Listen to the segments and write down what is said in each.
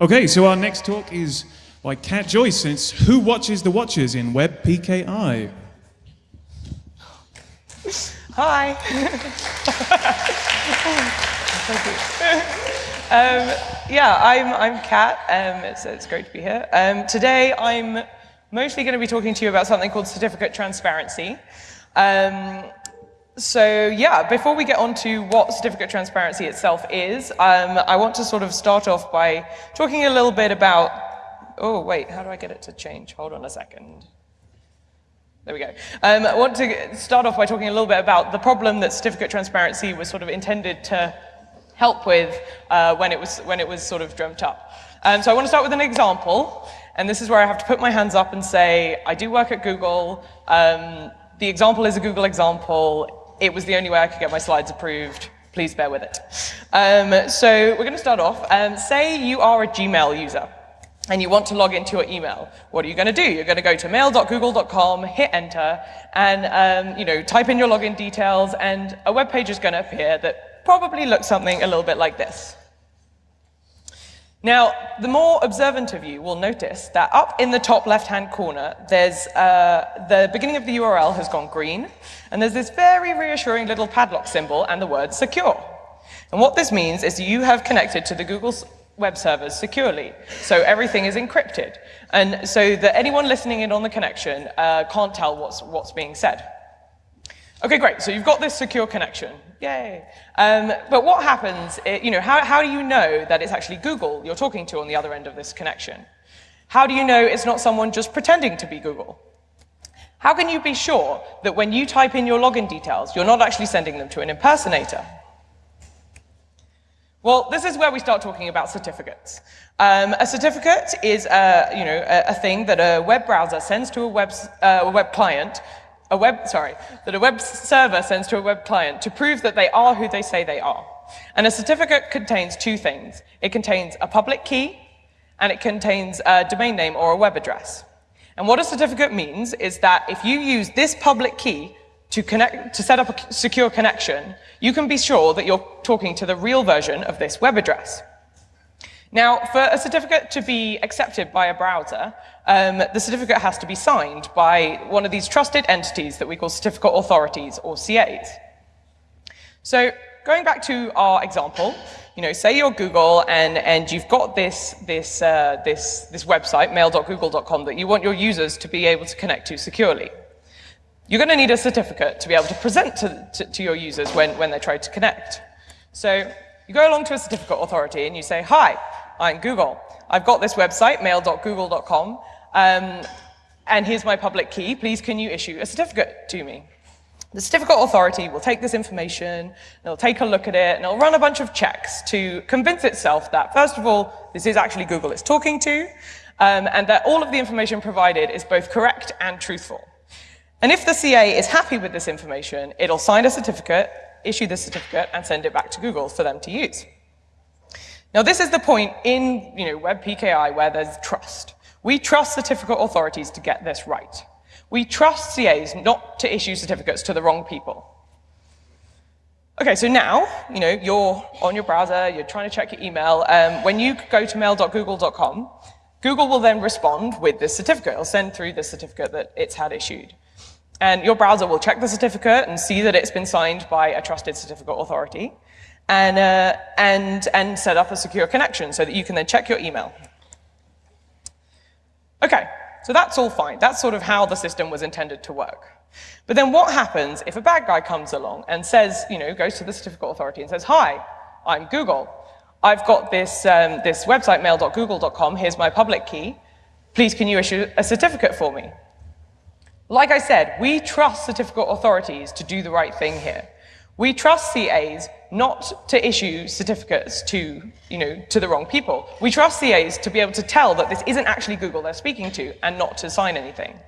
Okay, so our next talk is by Kat Joyce, it's Who Watches the Watchers in Web PKI. Hi. um, yeah, I'm, I'm Kat. Um, it's, it's great to be here. Um, today, I'm mostly going to be talking to you about something called certificate transparency. Um, so yeah, before we get on to what certificate transparency itself is, um, I want to sort of start off by talking a little bit about, oh wait, how do I get it to change? Hold on a second. There we go. Um, I want to start off by talking a little bit about the problem that certificate transparency was sort of intended to help with uh, when, it was, when it was sort of dreamt up. Um, so I want to start with an example, and this is where I have to put my hands up and say, I do work at Google, um, the example is a Google example, it was the only way I could get my slides approved. Please bear with it. Um, so we're going to start off. Um, say you are a Gmail user and you want to log into your email. What are you going to do? You're going to go to mail.google.com, hit enter, and um, you know, type in your login details, and a web page is going to appear that probably looks something a little bit like this. Now, the more observant of you will notice that up in the top left-hand corner, there's uh, the beginning of the URL has gone green, and there's this very reassuring little padlock symbol and the word secure. And what this means is you have connected to the Google web servers securely, so everything is encrypted, and so that anyone listening in on the connection uh, can't tell what's, what's being said. Okay, great, so you've got this secure connection. Yay. Um, but what happens, you know, how, how do you know that it's actually Google you're talking to on the other end of this connection? How do you know it's not someone just pretending to be Google? How can you be sure that when you type in your login details, you're not actually sending them to an impersonator? Well, this is where we start talking about certificates. Um, a certificate is a, you know, a, a, thing that a web browser sends to a web, uh, a web client a web, sorry, that a web server sends to a web client to prove that they are who they say they are. And a certificate contains two things. It contains a public key, and it contains a domain name or a web address. And what a certificate means is that if you use this public key to, connect, to set up a secure connection, you can be sure that you're talking to the real version of this web address. Now, for a certificate to be accepted by a browser, um, the certificate has to be signed by one of these trusted entities that we call certificate authorities, or CAs. So going back to our example, you know, say you're Google and, and you've got this, this, uh, this, this website, mail.google.com, that you want your users to be able to connect to securely. You're going to need a certificate to be able to present to, to, to your users when, when they try to connect. So you go along to a certificate authority and you say, hi, I'm Google. I've got this website, mail.google.com, um, and here's my public key. Please can you issue a certificate to me? The certificate authority will take this information, it'll take a look at it, and it'll run a bunch of checks to convince itself that, first of all, this is actually Google it's talking to, um, and that all of the information provided is both correct and truthful. And if the CA is happy with this information, it'll sign a certificate, issue the certificate, and send it back to Google for them to use. Now this is the point in you know, Web PKI where there's trust. We trust certificate authorities to get this right. We trust CAs not to issue certificates to the wrong people. Okay, so now, you know, you're on your browser, you're trying to check your email. Um, when you go to mail.google.com, Google will then respond with this certificate. It'll send through the certificate that it's had issued. And your browser will check the certificate and see that it's been signed by a trusted certificate authority and, uh, and, and set up a secure connection so that you can then check your email. Okay, so that's all fine. That's sort of how the system was intended to work. But then what happens if a bad guy comes along and says, you know, goes to the certificate authority and says, hi, I'm Google. I've got this, um, this website, mail.google.com. Here's my public key. Please, can you issue a certificate for me? Like I said, we trust certificate authorities to do the right thing here. We trust CAs not to issue certificates to, you know, to the wrong people. We trust CAs to be able to tell that this isn't actually Google they're speaking to and not to sign anything.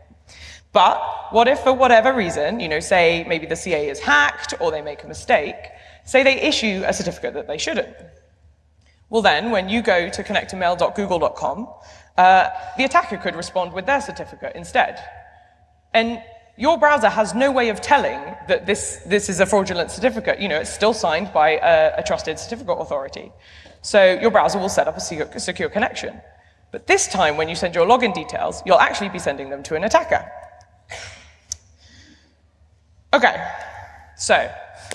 But what if for whatever reason, you know, say maybe the CA is hacked or they make a mistake, say they issue a certificate that they shouldn't. Well then, when you go to connect uh, the attacker could respond with their certificate instead. And your browser has no way of telling that this, this is a fraudulent certificate. You know, it's still signed by a, a trusted certificate authority. So your browser will set up a secure, secure connection. But this time, when you send your login details, you'll actually be sending them to an attacker. Okay, so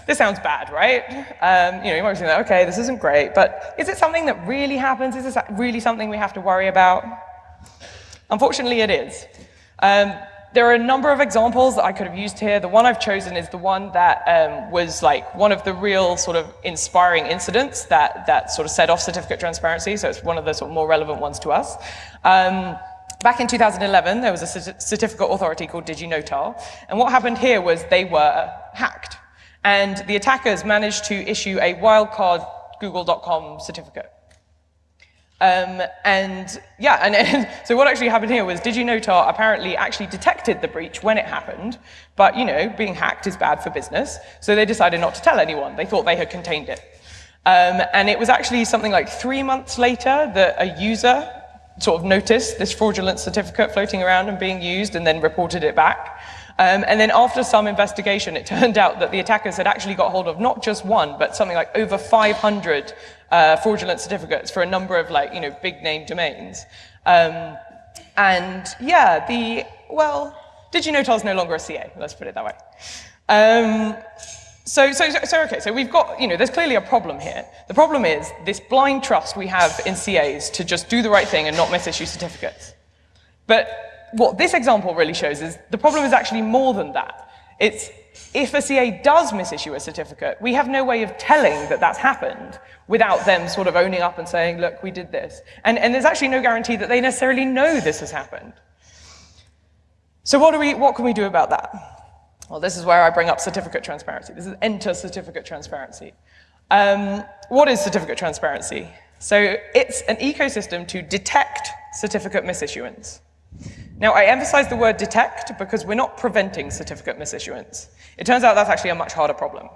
this sounds bad, right? Um, you know, you might be saying, okay, this isn't great, but is it something that really happens? Is this really something we have to worry about? Unfortunately, it is. Um, there are a number of examples that I could have used here. The one I've chosen is the one that um, was like one of the real sort of inspiring incidents that, that sort of set off certificate transparency, so it's one of the sort of more relevant ones to us. Um, back in 2011, there was a certificate authority called DigiNotar, and what happened here was they were hacked. And the attackers managed to issue a wildcard google.com certificate. Um, and yeah, and, and, so what actually happened here was DigiNotar apparently actually detected the breach when it happened, but you know, being hacked is bad for business, so they decided not to tell anyone. They thought they had contained it. Um, and it was actually something like three months later that a user sort of noticed this fraudulent certificate floating around and being used and then reported it back. Um, and then after some investigation, it turned out that the attackers had actually got hold of not just one, but something like over 500 uh, fraudulent certificates for a number of like, you know, big name domains. Um, and yeah, the, well, DigiNotar is no longer a CA, let's put it that way. Um, so, so, so, okay, so we've got, you know, there's clearly a problem here. The problem is this blind trust we have in CAs to just do the right thing and not misissue certificates. But what this example really shows is the problem is actually more than that. It's if a CA does misissue a certificate, we have no way of telling that that's happened without them sort of owning up and saying, look, we did this. And, and there's actually no guarantee that they necessarily know this has happened. So what, do we, what can we do about that? Well, this is where I bring up certificate transparency. This is enter certificate transparency. Um, what is certificate transparency? So it's an ecosystem to detect certificate misissuance. Now, I emphasize the word detect because we're not preventing certificate misissuance. It turns out that's actually a much harder problem.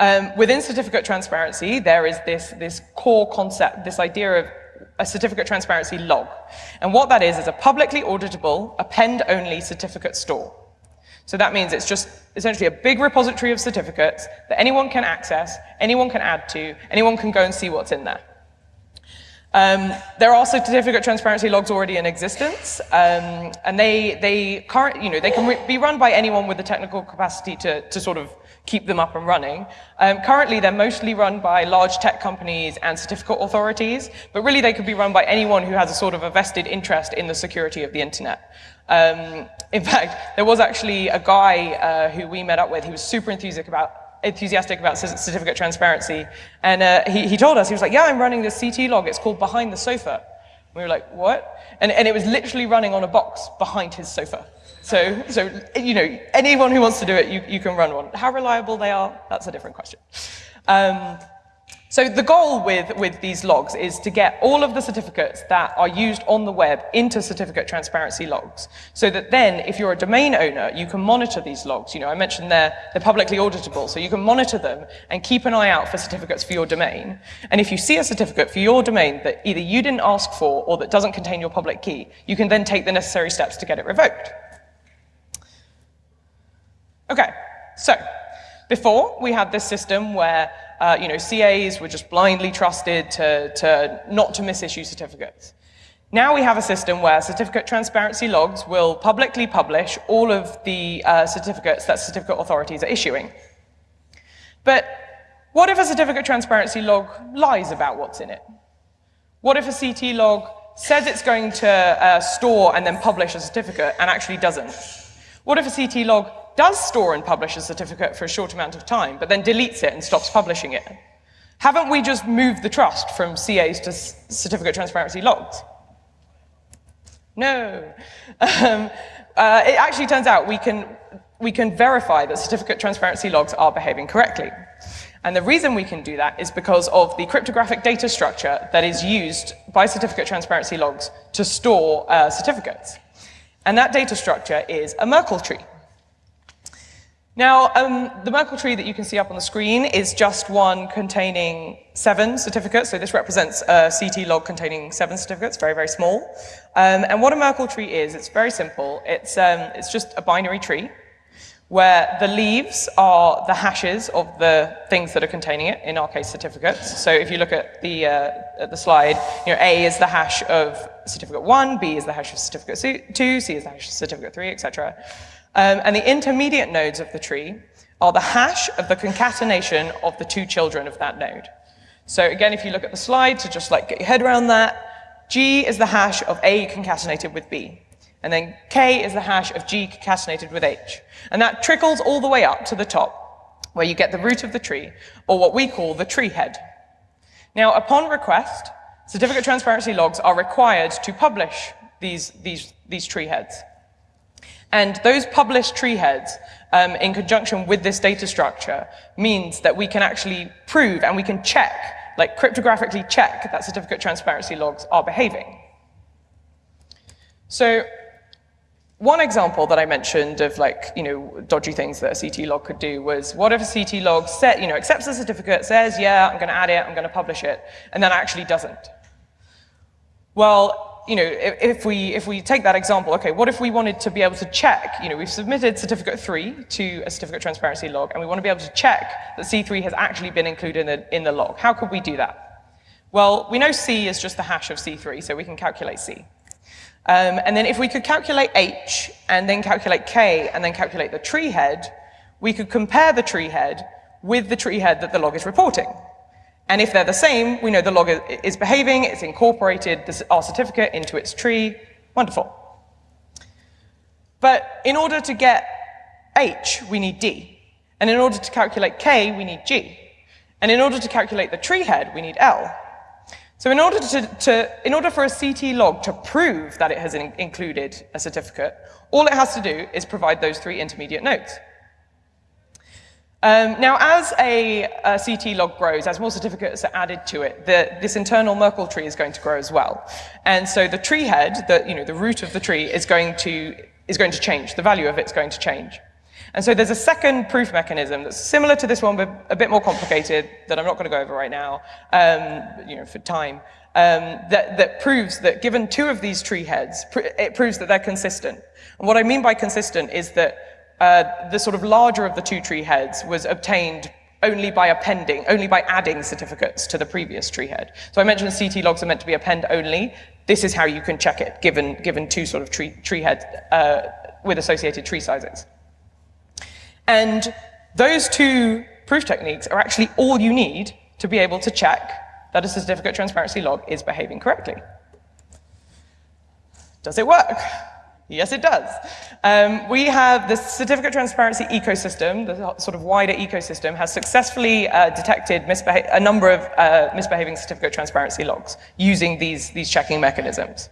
Um, within certificate transparency, there is this, this core concept, this idea of a certificate transparency log. And what that is is a publicly auditable, append-only certificate store. So that means it's just essentially a big repository of certificates that anyone can access, anyone can add to, anyone can go and see what's in there. Um, there are also certificate transparency logs already in existence, um, and they, they, current, you know, they can be run by anyone with the technical capacity to, to sort of keep them up and running. Um, currently, they're mostly run by large tech companies and certificate authorities, but really they could be run by anyone who has a sort of a vested interest in the security of the internet. Um, in fact, there was actually a guy uh, who we met up with, he was super enthusiastic about enthusiastic about certificate transparency. And uh, he, he told us, he was like, yeah, I'm running this CT log. It's called Behind the Sofa. We were like, what? And, and it was literally running on a box behind his sofa. So, so, you know, anyone who wants to do it, you, you can run one. How reliable they are, that's a different question. Um, so the goal with, with these logs is to get all of the certificates that are used on the web into certificate transparency logs. So that then, if you're a domain owner, you can monitor these logs. You know, I mentioned they're, they're publicly auditable, so you can monitor them and keep an eye out for certificates for your domain. And if you see a certificate for your domain that either you didn't ask for or that doesn't contain your public key, you can then take the necessary steps to get it revoked. Okay, so before we had this system where uh, you know, CAs were just blindly trusted to, to not to misissue certificates. Now we have a system where certificate transparency logs will publicly publish all of the uh, certificates that certificate authorities are issuing. But what if a certificate transparency log lies about what's in it? What if a CT log says it's going to uh, store and then publish a certificate and actually doesn't? What if a CT log does store and publish a certificate for a short amount of time, but then deletes it and stops publishing it? Haven't we just moved the trust from CAs to certificate transparency logs? No. Um, uh, it actually turns out we can, we can verify that certificate transparency logs are behaving correctly. And the reason we can do that is because of the cryptographic data structure that is used by certificate transparency logs to store uh, certificates. And that data structure is a Merkle tree. Now, um, the Merkle tree that you can see up on the screen is just one containing seven certificates. So this represents a CT log containing seven certificates, very, very small. Um, and what a Merkle tree is, it's very simple. It's, um, it's just a binary tree where the leaves are the hashes of the things that are containing it, in our case, certificates. So if you look at the, uh, at the slide, you know, A is the hash of certificate one, B is the hash of certificate two, C is the hash of certificate three, etc. Um, and the intermediate nodes of the tree are the hash of the concatenation of the two children of that node. So again, if you look at the slide, to just like get your head around that, G is the hash of A concatenated with B. And then K is the hash of G concatenated with H. And that trickles all the way up to the top, where you get the root of the tree, or what we call the tree head. Now, upon request, certificate transparency logs are required to publish these, these, these tree heads. And those published tree heads, um, in conjunction with this data structure, means that we can actually prove and we can check, like cryptographically check, that certificate transparency logs are behaving. So one example that I mentioned of like, you know, dodgy things that a CT log could do was what if a CT log set, you know, accepts the certificate, says, yeah, I'm going to add it, I'm going to publish it, and then actually doesn't. Well, you know, if, we, if we take that example, okay, what if we wanted to be able to check, you know, we've submitted certificate three to a certificate transparency log, and we want to be able to check that C3 has actually been included in the, in the log. How could we do that? Well, we know C is just the hash of C3, so we can calculate C. Um, and then if we could calculate H, and then calculate K, and then calculate the tree head, we could compare the tree head with the tree head that the log is reporting. And if they're the same, we know the log is behaving, it's incorporated our certificate into its tree. Wonderful. But in order to get H, we need D. And in order to calculate K, we need G. And in order to calculate the tree head, we need L. So in order, to, to, in order for a CT log to prove that it has in, included a certificate, all it has to do is provide those three intermediate nodes. Um, now, as a, a, CT log grows, as more certificates are added to it, the, this internal Merkle tree is going to grow as well. And so the tree head, the, you know, the root of the tree, is going, to, is going to change. The value of it is going to change. And so there's a second proof mechanism that's similar to this one, but a bit more complicated, that I'm not going to go over right now, um, you know, for time, um, that, that proves that given two of these tree heads, it proves that they're consistent. And what I mean by consistent is that uh, the sort of larger of the two tree heads was obtained only by appending, only by adding certificates to the previous tree head. So I mentioned CT logs are meant to be append only. This is how you can check it, given, given two sort of tree, tree heads uh, with associated tree sizes. And those two proof techniques are actually all you need to be able to check that a certificate transparency log is behaving correctly. Does it work? Yes, it does. Um, we have the certificate transparency ecosystem, the sort of wider ecosystem, has successfully uh, detected a number of uh, misbehaving certificate transparency logs using these, these checking mechanisms.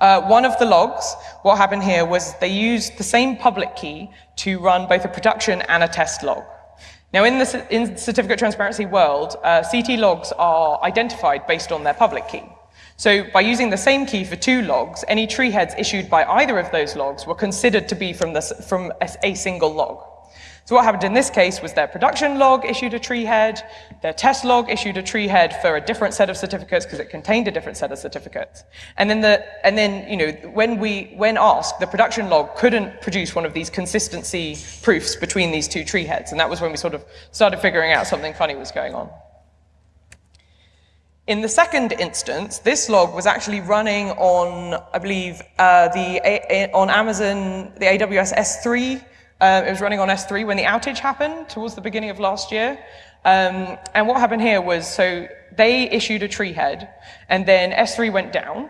Uh, one of the logs, what happened here was they used the same public key to run both a production and a test log. Now, in the in certificate transparency world, uh, CT logs are identified based on their public key. So by using the same key for two logs, any tree heads issued by either of those logs were considered to be from, from a, a single log. So what happened in this case was their production log issued a tree head, their test log issued a tree head for a different set of certificates because it contained a different set of certificates. And then, the, and then you know, when, we, when asked, the production log couldn't produce one of these consistency proofs between these two tree heads. And that was when we sort of started figuring out something funny was going on. In the second instance, this log was actually running on, I believe, uh, the a on Amazon, the AWS S3. Uh, it was running on S3 when the outage happened towards the beginning of last year. Um, and what happened here was, so they issued a tree head, and then S3 went down.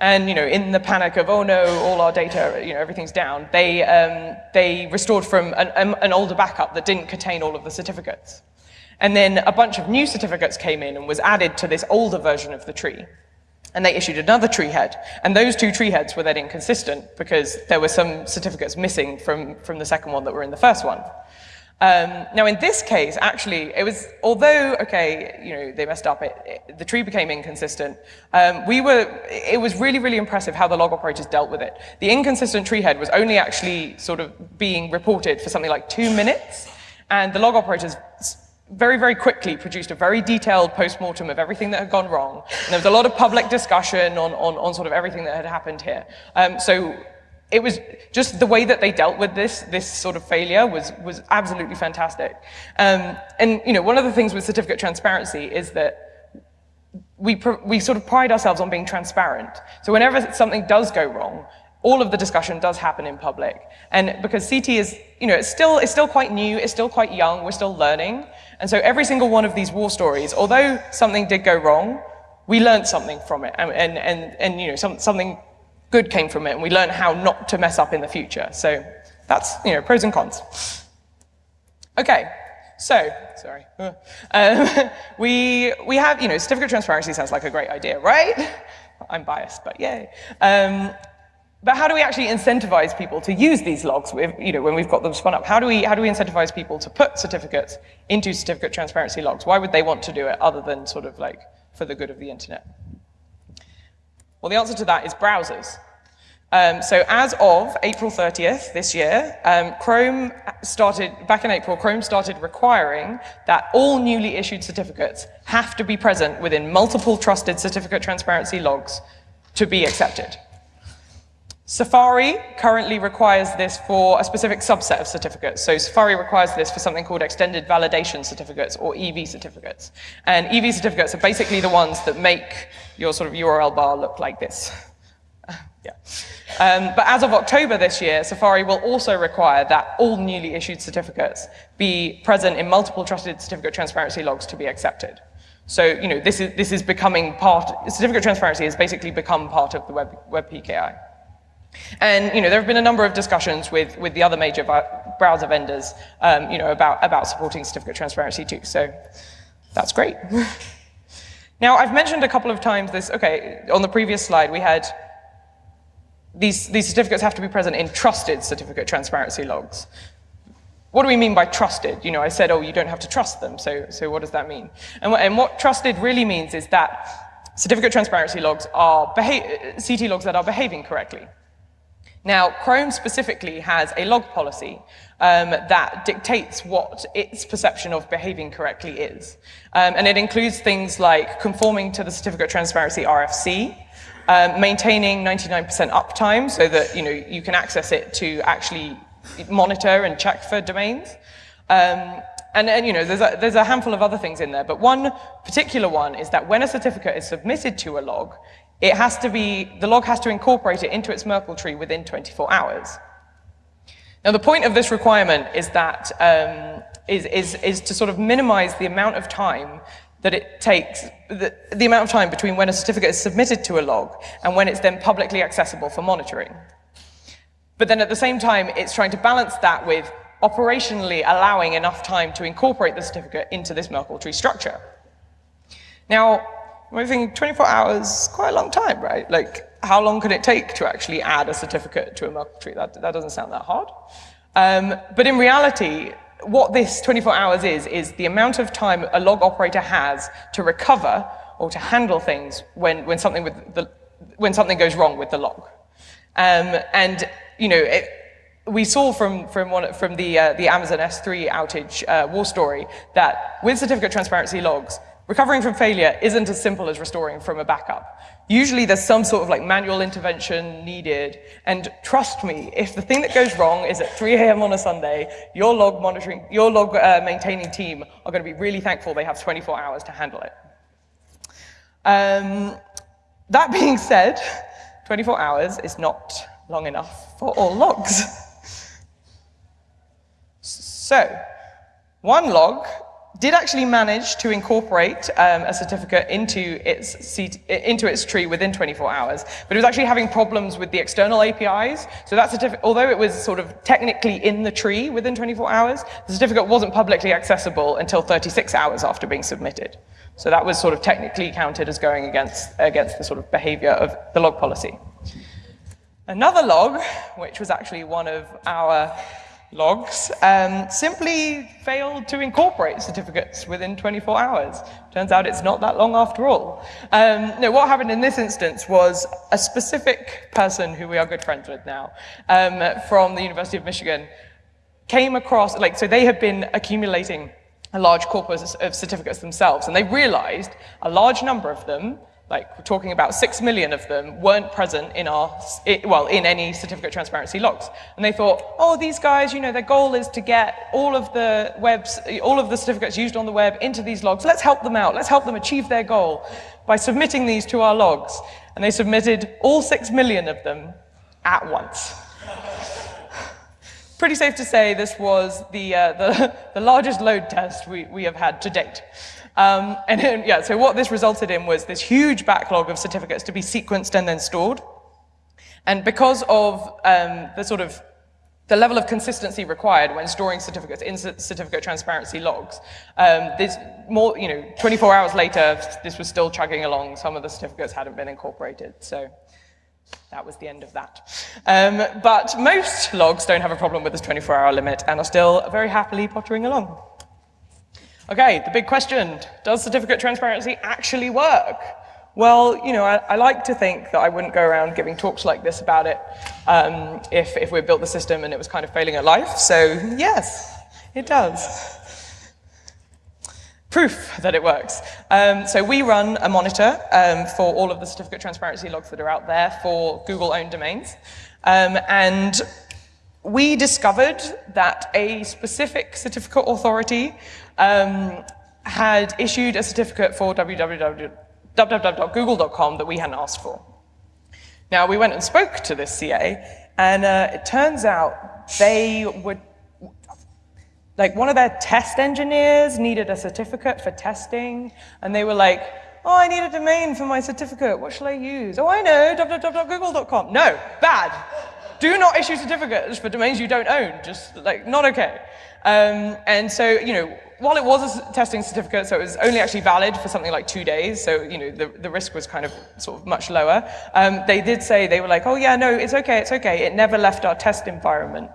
And you know, in the panic of oh no, all our data, you know, everything's down, they um, they restored from an, an older backup that didn't contain all of the certificates. And then a bunch of new certificates came in and was added to this older version of the tree. And they issued another tree head. And those two tree heads were then inconsistent because there were some certificates missing from, from the second one that were in the first one. Um, now, in this case, actually, it was, although, okay, you know, they messed up, it, it, the tree became inconsistent, um, we were, it was really, really impressive how the log operators dealt with it. The inconsistent tree head was only actually sort of being reported for something like two minutes, and the log operators very, very quickly produced a very detailed post-mortem of everything that had gone wrong. And there was a lot of public discussion on, on, on sort of everything that had happened here. Um, so it was just the way that they dealt with this, this sort of failure was, was absolutely fantastic. Um, and, you know, one of the things with certificate transparency is that we, we sort of pride ourselves on being transparent. So whenever something does go wrong, all of the discussion does happen in public. And because CT is, you know, it's still, it's still quite new, it's still quite young, we're still learning. And so every single one of these war stories, although something did go wrong, we learned something from it. And, and, and, and you know, some, something good came from it, and we learned how not to mess up in the future. So that's, you know, pros and cons. Okay, so, sorry. Um, we, we have, you know, certificate transparency sounds like a great idea, right? I'm biased, but yay. Um, but how do we actually incentivize people to use these logs with, you know, when we've got them spun up? How do, we, how do we incentivize people to put certificates into certificate transparency logs? Why would they want to do it other than sort of like for the good of the internet? Well, the answer to that is browsers. Um, so as of April 30th this year, um, Chrome started, back in April, Chrome started requiring that all newly issued certificates have to be present within multiple trusted certificate transparency logs to be accepted. Safari currently requires this for a specific subset of certificates. So Safari requires this for something called extended validation certificates or EV certificates. And EV certificates are basically the ones that make your sort of URL bar look like this. yeah. Um, but as of October this year, Safari will also require that all newly issued certificates be present in multiple trusted certificate transparency logs to be accepted. So, you know, this is, this is becoming part, certificate transparency has basically become part of the Web, Web PKI. And you know, there have been a number of discussions with, with the other major browser vendors um, you know, about, about supporting certificate transparency too. So that's great. now, I've mentioned a couple of times this, okay, on the previous slide we had these, these certificates have to be present in trusted certificate transparency logs. What do we mean by trusted? You know, I said, oh, you don't have to trust them, so, so what does that mean? And what, and what trusted really means is that certificate transparency logs are CT logs that are behaving correctly. Now, Chrome specifically has a log policy um, that dictates what its perception of behaving correctly is. Um, and it includes things like conforming to the certificate transparency RFC, um, maintaining 99% uptime so that you, know, you can access it to actually monitor and check for domains. Um, and, and, you know, there's a, there's a handful of other things in there, but one particular one is that when a certificate is submitted to a log, it has to be, the log has to incorporate it into its Merkle tree within 24 hours. Now, the point of this requirement is that um, is, is, is to sort of minimize the amount of time that it takes, the, the amount of time between when a certificate is submitted to a log and when it's then publicly accessible for monitoring. But then at the same time, it's trying to balance that with operationally allowing enough time to incorporate the certificate into this Merkle tree structure. Now, I think 24 hours quite a long time, right? Like, how long can it take to actually add a certificate to a Merkle tree? That, that doesn't sound that hard. Um, but in reality, what this 24 hours is, is the amount of time a log operator has to recover or to handle things when, when, something, with the, when something goes wrong with the log. Um, and, you know, it, we saw from, from, one, from the, uh, the Amazon S3 outage uh, war story that with certificate transparency logs, Recovering from failure isn't as simple as restoring from a backup. Usually there's some sort of like manual intervention needed. And trust me, if the thing that goes wrong is at 3 a.m. on a Sunday, your log monitoring, your log uh, maintaining team are going to be really thankful they have 24 hours to handle it. Um, that being said, 24 hours is not long enough for all logs. So, one log did actually manage to incorporate um, a certificate into its, into its tree within 24 hours, but it was actually having problems with the external APIs. So that certificate, although it was sort of technically in the tree within 24 hours, the certificate wasn't publicly accessible until 36 hours after being submitted. So that was sort of technically counted as going against, against the sort of behavior of the log policy. Another log, which was actually one of our logs um, simply failed to incorporate certificates within 24 hours. Turns out it's not that long after all. Um, no, what happened in this instance was a specific person who we are good friends with now um, from the University of Michigan came across, like, so they had been accumulating a large corpus of certificates themselves, and they realized a large number of them like we're talking about six million of them weren't present in our, well, in any certificate transparency logs. And they thought, oh, these guys, you know, their goal is to get all of the webs, all of the certificates used on the web into these logs. Let's help them out. Let's help them achieve their goal by submitting these to our logs. And they submitted all six million of them at once. Pretty safe to say this was the, uh, the, the largest load test we, we have had to date. Um, and then, yeah, so what this resulted in was this huge backlog of certificates to be sequenced and then stored. And because of um, the sort of the level of consistency required when storing certificates in certificate transparency logs. Um, this more, you know, 24 hours later, this was still chugging along. Some of the certificates hadn't been incorporated. So that was the end of that. Um, but most logs don't have a problem with this 24-hour limit and are still very happily pottering along. Okay, the big question, does certificate transparency actually work? Well, you know, I, I, like to think that I wouldn't go around giving talks like this about it um, if, if we built the system and it was kind of failing at life. So yes, it does. Proof that it works. Um, so we run a monitor um, for all of the certificate transparency logs that are out there for Google-owned domains. Um, and we discovered that a specific certificate authority um, had issued a certificate for www.google.com that we hadn't asked for. Now, we went and spoke to this CA, and uh, it turns out they would, like one of their test engineers needed a certificate for testing, and they were like, oh, I need a domain for my certificate, what shall I use? Oh, I know, www.google.com. No, bad. Do not issue certificates for domains you don't own, just like, not okay. Um, and so, you know, while it was a testing certificate, so it was only actually valid for something like two days, so you know the, the risk was kind of sort of much lower. Um, they did say, they were like, oh yeah, no, it's okay, it's okay. It never left our test environment.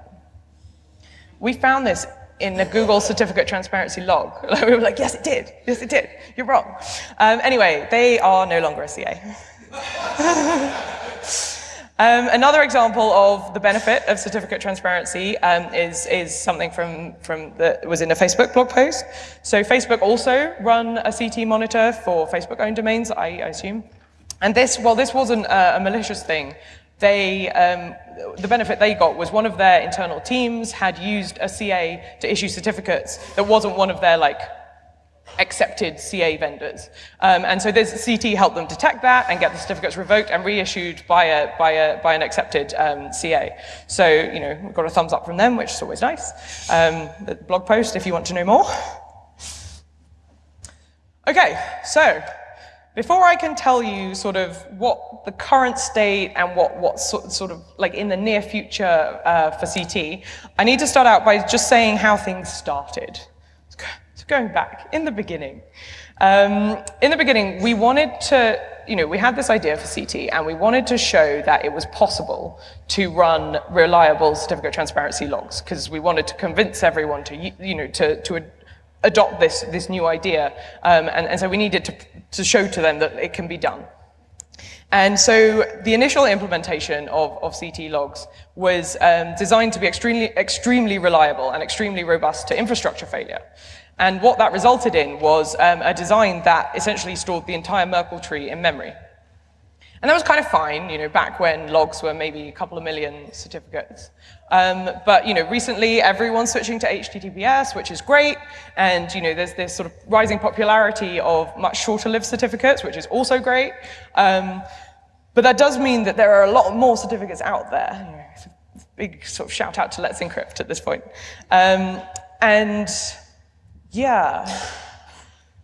We found this in the Google certificate transparency log. we were like, yes, it did. Yes, it did. You're wrong. Um, anyway, they are no longer a CA. Um, another example of the benefit of certificate transparency um, is, is something from, from was in a Facebook blog post. So Facebook also run a CT monitor for Facebook-owned domains, I, I, assume. And this, well, this wasn't a, a malicious thing. They, um, the benefit they got was one of their internal teams had used a CA to issue certificates that wasn't one of their like accepted CA vendors. Um, and so this CT helped them detect that and get the certificates revoked and reissued by, a, by, a, by an accepted um, CA. So, you know, we got a thumbs up from them, which is always nice. Um, the blog post if you want to know more. Okay, so before I can tell you sort of what the current state and what, what sort, sort of like in the near future uh, for CT, I need to start out by just saying how things started going back, in the beginning. Um, in the beginning, we wanted to, you know, we had this idea for CT and we wanted to show that it was possible to run reliable certificate transparency logs because we wanted to convince everyone to, you know, to, to adopt this, this new idea. Um, and, and so we needed to, to show to them that it can be done. And so the initial implementation of, of CT logs was um, designed to be extremely, extremely reliable and extremely robust to infrastructure failure. And what that resulted in was um, a design that essentially stored the entire Merkle tree in memory. And that was kind of fine, you know, back when logs were maybe a couple of million certificates. Um, but, you know, recently everyone's switching to HTTPS, which is great. And, you know, there's this sort of rising popularity of much shorter lived certificates, which is also great. Um, but that does mean that there are a lot more certificates out there. big sort of shout out to Let's Encrypt at this point. Um, and yeah.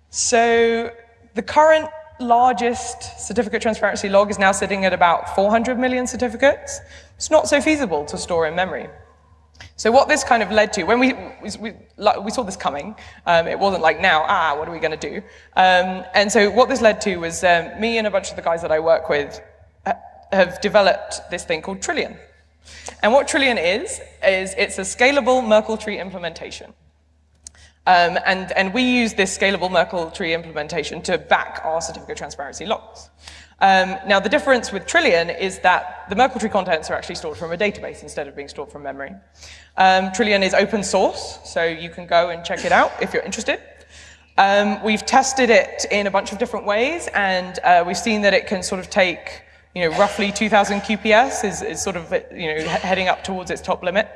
So the current largest certificate transparency log is now sitting at about 400 million certificates. It's not so feasible to store in memory. So what this kind of led to, when we, we, we saw this coming, um, it wasn't like now, ah, what are we going to do? Um, and so what this led to was um, me and a bunch of the guys that I work with have developed this thing called Trillian. And what Trillian is, is it's a scalable Merkle tree implementation. Um, and, and we use this scalable Merkle tree implementation to back our certificate transparency logs. Um, now, the difference with Trillian is that the Merkle tree contents are actually stored from a database instead of being stored from memory. Um, Trillian is open source, so you can go and check it out if you're interested. Um, we've tested it in a bunch of different ways, and uh, we've seen that it can sort of take, you know, roughly 2,000 QPS is, is sort of, you know, heading up towards its top limit.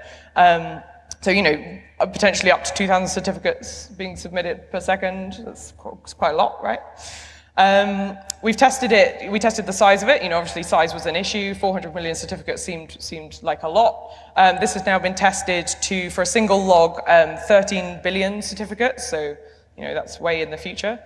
So, you know, potentially up to 2,000 certificates being submitted per second. That's quite a lot, right? Um, we've tested it, we tested the size of it, you know, obviously size was an issue, 400 million certificates seemed, seemed like a lot. Um, this has now been tested to, for a single log, um, 13 billion certificates, so, you know, that's way in the future.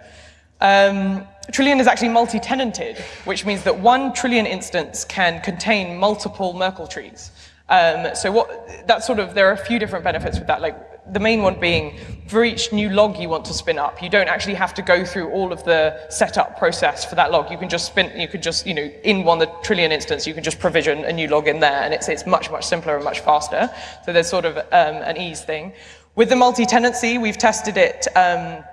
Um, Trillian is actually multi-tenanted, which means that one Trillian instance can contain multiple Merkle trees. Um, so what, that sort of, there are a few different benefits with that. Like the main one being for each new log you want to spin up, you don't actually have to go through all of the setup process for that log. You can just spin, you could just, you know, in one of the trillian instance, you can just provision a new log in there and it's, it's much, much simpler and much faster. So there's sort of um, an ease thing. With the multi-tenancy, we've tested it um,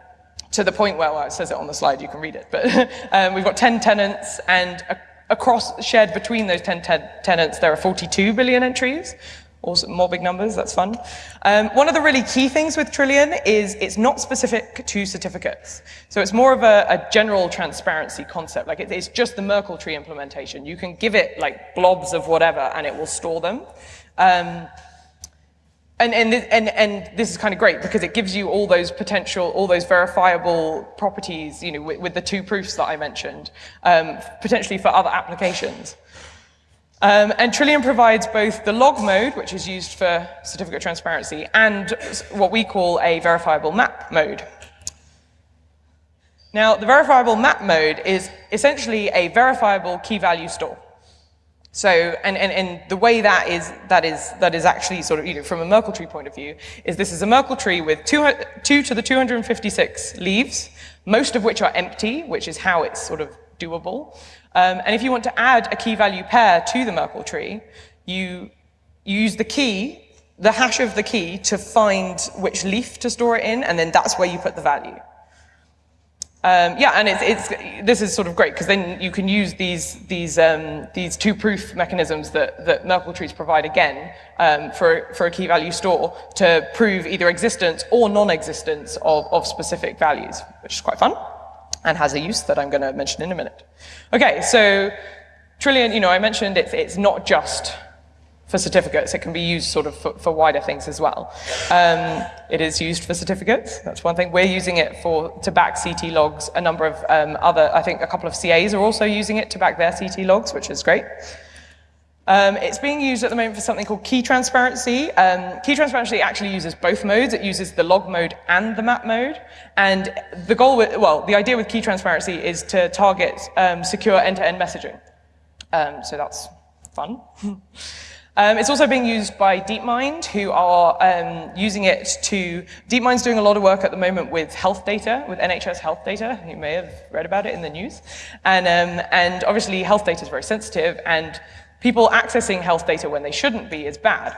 to the point where, well, it says it on the slide, you can read it, but um, we've got 10 tenants and a across, shared between those 10 tenants, there are 42 billion entries. Also, more big numbers, that's fun. Um, one of the really key things with Trillian is it's not specific to certificates. So it's more of a, a general transparency concept. Like it, it's just the Merkle tree implementation. You can give it like blobs of whatever and it will store them. Um, and, and, and, and this is kind of great because it gives you all those potential, all those verifiable properties, you know, with, with the two proofs that I mentioned, um, potentially for other applications. Um, and Trillian provides both the log mode, which is used for certificate transparency, and what we call a verifiable map mode. Now, the verifiable map mode is essentially a verifiable key value store. So, and, and, and the way that is, that is, that is actually sort of, you know, from a Merkle tree point of view, is this is a Merkle tree with two, 2 to the 256 leaves, most of which are empty, which is how it's sort of doable. Um, and if you want to add a key value pair to the Merkle tree, you, you use the key, the hash of the key to find which leaf to store it in, and then that's where you put the value. Um, yeah, and it's, it's, this is sort of great because then you can use these, these, um, these two proof mechanisms that, that Merkle trees provide again um, for, for a key value store to prove either existence or non-existence of, of specific values, which is quite fun and has a use that I'm going to mention in a minute. Okay, so Trillian, you know, I mentioned it's, it's not just for certificates. It can be used sort of for, for wider things as well. Um, it is used for certificates. That's one thing. We're using it for to back CT logs. A number of um, other, I think a couple of CAs are also using it to back their CT logs, which is great. Um, it's being used at the moment for something called key transparency. Um, key transparency actually uses both modes. It uses the log mode and the map mode. And the goal with, well, the idea with key transparency is to target um, secure end-to-end -end messaging. Um, so that's fun. Um, it's also being used by DeepMind, who are um, using it to, DeepMind's doing a lot of work at the moment with health data, with NHS health data. You may have read about it in the news. And, um, and obviously health data is very sensitive, and people accessing health data when they shouldn't be is bad.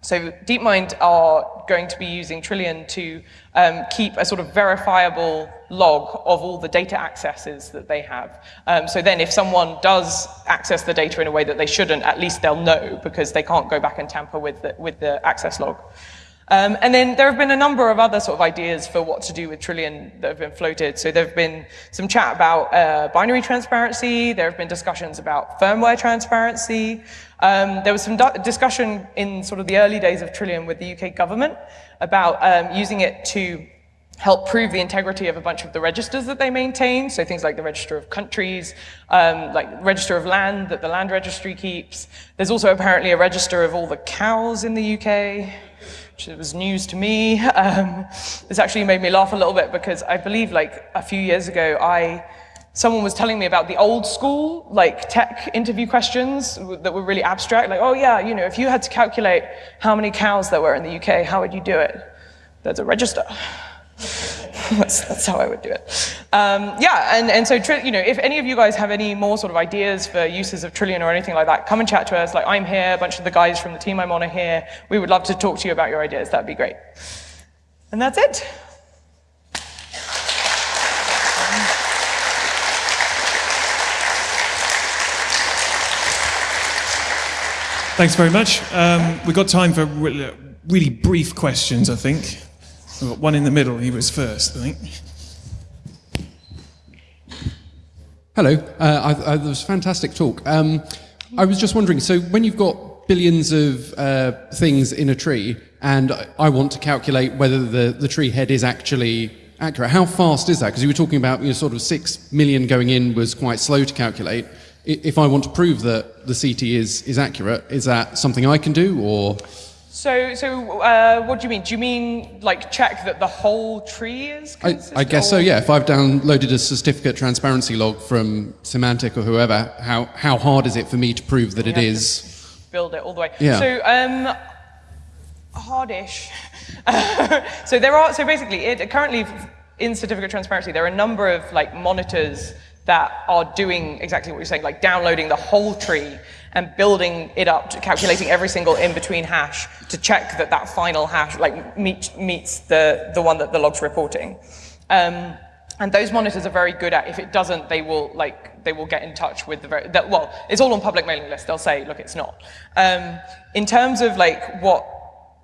So DeepMind are going to be using Trillian to um, keep a sort of verifiable log of all the data accesses that they have. Um, so then if someone does access the data in a way that they shouldn't, at least they'll know because they can't go back and tamper with the, with the access log. Um, and then there have been a number of other sort of ideas for what to do with Trillian that have been floated. So there have been some chat about uh, binary transparency. There have been discussions about firmware transparency. Um, there was some discussion in sort of the early days of Trillian with the UK government about um, using it to help prove the integrity of a bunch of the registers that they maintain, so things like the Register of Countries, um, like Register of Land that the Land Registry keeps. There's also apparently a register of all the cows in the UK, which was news to me. Um, this actually made me laugh a little bit because I believe like a few years ago, I someone was telling me about the old school, like tech interview questions that were really abstract, like, oh yeah, you know, if you had to calculate how many cows there were in the UK, how would you do it? There's a register. That's, that's how I would do it. Um, yeah, and, and so, you know, if any of you guys have any more sort of ideas for uses of Trillian or anything like that, come and chat to us. Like, I'm here, a bunch of the guys from the team I'm on are here. We would love to talk to you about your ideas. That'd be great. And that's it. Thanks very much. Um, we've got time for re- really brief questions, I think. One in the middle. He was first, I think. Hello, uh, I, I, that was fantastic talk. Um, I was just wondering, so when you've got billions of uh, things in a tree, and I want to calculate whether the, the tree head is actually accurate, how fast is that? Because you were talking about you know, sort of six million going in was quite slow to calculate. If I want to prove that the CT is, is accurate, is that something I can do, or So, so uh, what do you mean? Do you mean like check that the whole tree is I. I guess so, yeah. If I've downloaded a certificate transparency log from Symantec or whoever, how, how hard is it for me to prove that it have to- build it all the way. Yeah. So um, hardish. so there are so basically it currently in certificate transparency there are a number of like monitors that are doing exactly what you're saying, like downloading the whole tree and building it up, to calculating every single in-between hash to check that that final hash like meet, meets the the one that the log's reporting. Um, and those monitors are very good at. If it doesn't, they will like they will get in touch with the very. Well, it's all on public mailing lists. They'll say, look, it's not. Um, in terms of like what,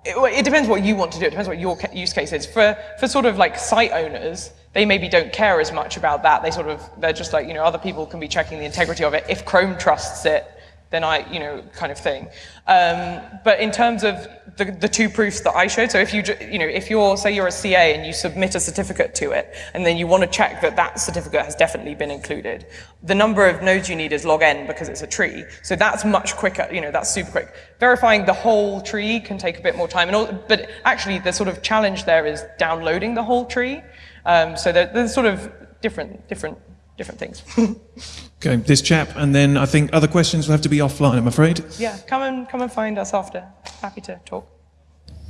it, it depends what you want to do. It depends what your use case is. For for sort of like site owners, they maybe don't care as much about that. They sort of they're just like you know other people can be checking the integrity of it. If Chrome trusts it, then I, you know, kind of thing. Um, but in terms of the, the two proofs that I showed, so if you, you know, if you're, say you're a CA and you submit a certificate to it, and then you want to check that that certificate has definitely been included, the number of nodes you need is log n because it's a tree. So that's much quicker, you know, that's super quick. Verifying the whole tree can take a bit more time, and all, but actually the sort of challenge there is downloading the whole tree. Um, so there, there's sort of different, different, different things. Okay, this chap, and then I think other questions will have to be offline, I'm afraid. yeah, come and come and find us after. Happy to talk.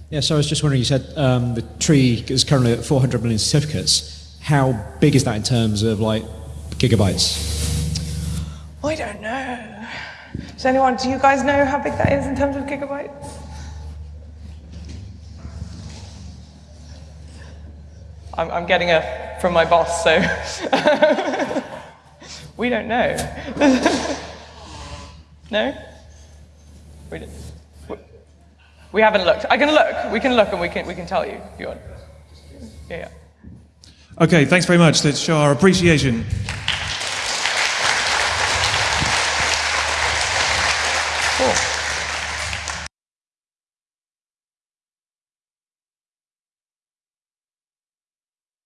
Yeah, so I was just wondering, you said um, the tree is currently at 400 million certificates. How big is that in terms of like gigabytes? I don't know. Does anyone, do you guys know how big that is in terms of gigabytes? I'm, I'm getting a from my boss, so we don't know. no? We, we- haven't looked. I can look. We can look and we can, we can tell you if you want. Yeah. Okay, thanks very much. Let's show our appreciation.